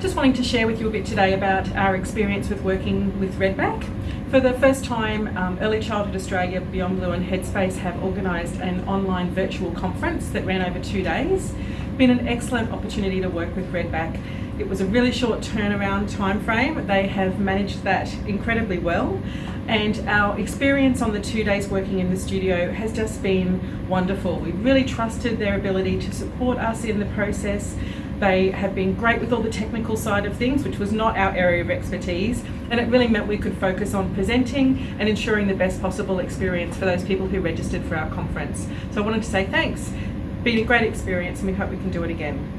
just wanting to share with you a bit today about our experience with working with Redback. For the first time, um, Early Childhood Australia, Beyond Blue and Headspace have organised an online virtual conference that ran over two days. Been an excellent opportunity to work with Redback. It was a really short turnaround time frame. They have managed that incredibly well and our experience on the two days working in the studio has just been wonderful. We really trusted their ability to support us in the process. They have been great with all the technical side of things, which was not our area of expertise, and it really meant we could focus on presenting and ensuring the best possible experience for those people who registered for our conference. So I wanted to say thanks. Been a great experience and we hope we can do it again.